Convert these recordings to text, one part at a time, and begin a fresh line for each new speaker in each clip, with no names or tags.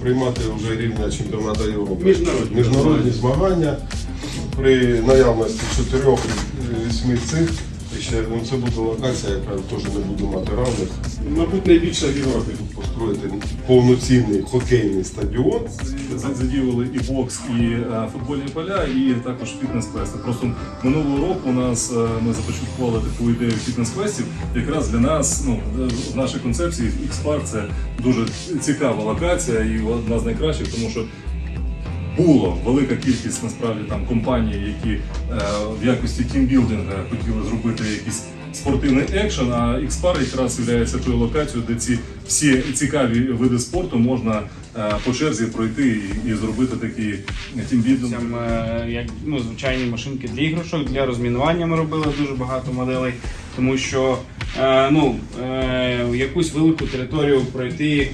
приймати вже рівня чемпіонату Європи.
Міжнародні
міжнародні змагання при наявності чотирьох-вісьми цих. І ще ну, це буде локація, яка теж не буде мати равних.
Мабуть, найбільша в Європі.
тут Построїти повноцінний хокейний стадіон.
За- Задіювали і бокс, і е, футбольні поля, і також фітнес-квести. Просто минулого року у нас е, ми започаткували таку ідею фітнес-квестів. Якраз для нас, ну в нашій концепції X-Park це дуже цікава локація і одна з найкращих, тому що було велика кількість насправді там компаній, які е, в якості тімбілдинга хотіли зробити якийсь спортивний екшен. А X-Park якраз є тою локацією, де ці всі цікаві види спорту можна е, по черзі пройти і, і зробити такий тімбілдинг.
Е, як ну, звичайні машинки для іграшок, для розмінування ми робили дуже багато моделей, тому що е, ну, е, якусь велику територію пройти,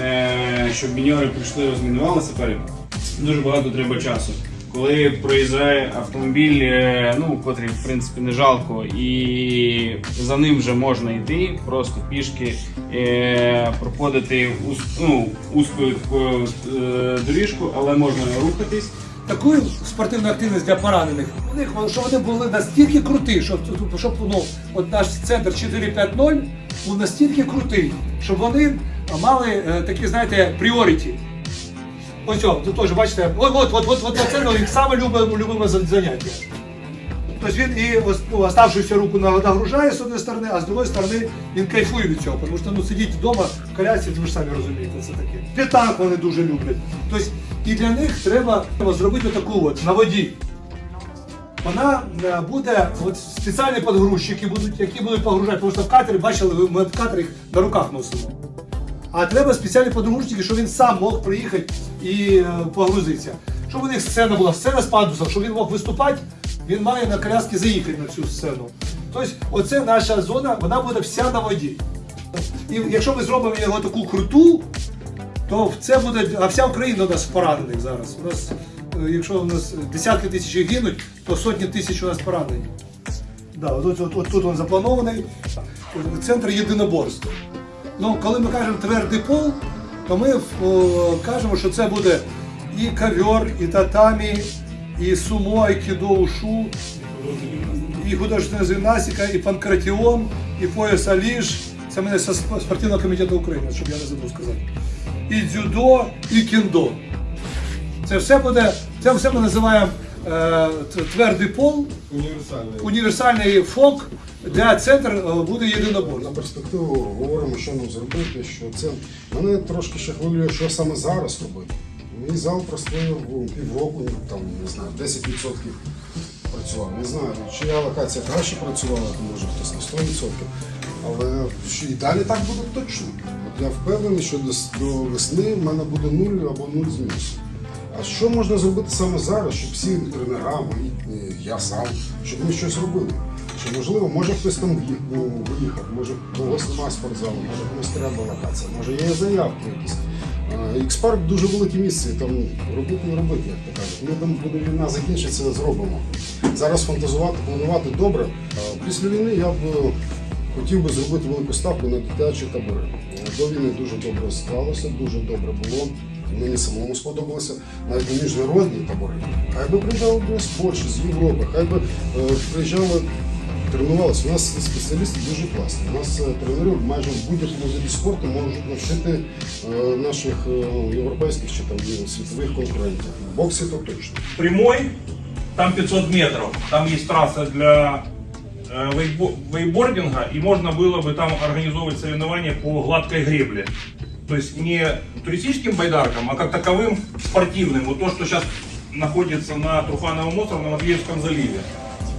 е, щоб міньори прийшли, розмінували сапери, дуже багато треба часу. Коли проїжджає автомобіль, е, ну, котрий в принципі не жалко, і за ним вже можна йти, просто пішки е, проходити ус, ну, такою е, доріжку, але можна рухатись.
таку спортивну активність для поранених. У них що вони були настільки круті, щоб, щоб ну, от наш центр 450 був настільки крутий, щоб вони мали е, такі, знаєте, пріоріті. Ось о, тут теж бачите, от, от, от, от, от це ну, саме любиме, любиме заняття. Тобто він і ну, оставшуюся руку нагружає з однієї сторони, а з другої сторони він кайфує від цього, тому що ну, сидіть вдома в колясці, ви ж самі розумієте, це таке. Літак вони дуже люблять. Тобто і для них треба зробити таку от на воді. Вона е, буде от спеціальні подгрузчики, будуть, які будуть погружати, тому що в катері, бачили, ми в катері їх на руках носимо. А треба спеціальні подгрузчики, щоб він сам мог приїхати і е, погрузитися. Щоб у них сцена була, сцена з пандусом, щоб він мог виступати, він має на коляски заїхати на цю сцену. Тобто, оце наша зона, вона буде вся на воді. І якщо ми зробимо його таку круту, то це буде, а вся Україна у нас поранених зараз. У нас, е, якщо у нас десятки тисяч гинуть, то сотні тисяч у нас поранені. Да, от, от, от тут він запланований. Центр єдиноборств. Ну, коли ми кажемо твердий пол, то ми о, кажемо, що це буде і ковер, і татамі, і сумо, і кідо, ушу, і художественна гімнастика, і панкратіон, і пояс Аліж. Це мене Сп- спортивного комітету України, щоб я не забув сказати. І дзюдо, і кіндо. Це все буде, це все ми називаємо е, твердий пол,
Універсальний.
універсальний фок, де центр е, буде єдиноборство.
На перспективу говоримо, що нам зробити, що це мене трошки ще хвилює, що саме зараз робити. Мій зал простояв півроку, ну, там не знаю, 10% працював. Не знаю, чия локація краще працювала, то може хтось на 100%. Але що і далі так буде точно. От я впевнений, що до, до весни в мене буде нуль або нуль з мінусом. А що можна зробити саме зараз, щоб всі тренера, мої, е, я сам, щоб ми щось робили? Що можливо, може хтось там ну, виїхав, може когось немає спортзалу, може комусь треба локація, може є заявки якісь. Ікспарк дуже велике місце, там робити не робити, як то кажуть. Ми там, коли війна закінчиться, зробимо. Зараз фантазувати, планувати добре. Після війни я б е, хотів би зробити велику ставку на дитячі табори. До війни дуже добре склалося, дуже добре було. Мені самому сподобалося навіть на міжнародні табори. Хай би приїжджали до з Польщі, з Європи, хай би е, приїжджали, тренувалися. У нас спеціалісти дуже класні. У нас е, тренерів майже в будь-якому виді спорту можуть навчити е, наших е, європейських чи там е, світових конкурентів. В боксі то точно.
прямой, там 500 метров, там есть трасса для э, вейбо- вейбординга, и можно было бы там организовывать соревнования по гладкой гребле. То есть не туристическим байдаркам, а как таковым спортивным. Вот то, что сейчас находится на Трухановом острове, на Матвеевском заливе.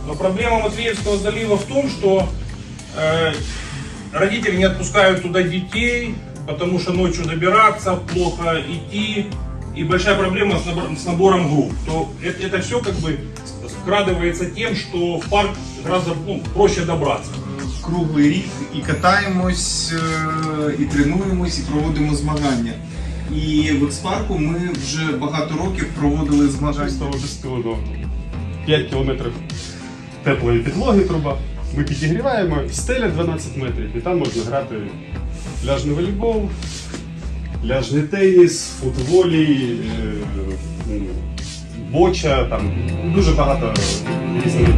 Но проблема Матвеевского залива в том, что э, родители не отпускают туда детей, потому что ночью добираться, плохо идти, и большая проблема с, набор- с набором групп, то это, это все как бы скрадывается тем, что в парк гораздо ну, проще добраться.
Круглий рік і катаємось, е, і тренуємось, і проводимо змагання. І в експарку ми вже багато років проводили змагання.
Чистого безпілотного. 5 кілометрів теплої підлоги труба. Ми підігріваємо, стеля 12 метрів, і там можна грати пляжний волейбол,
пляжний теніс, футволі, е, боча, там дуже багато різних.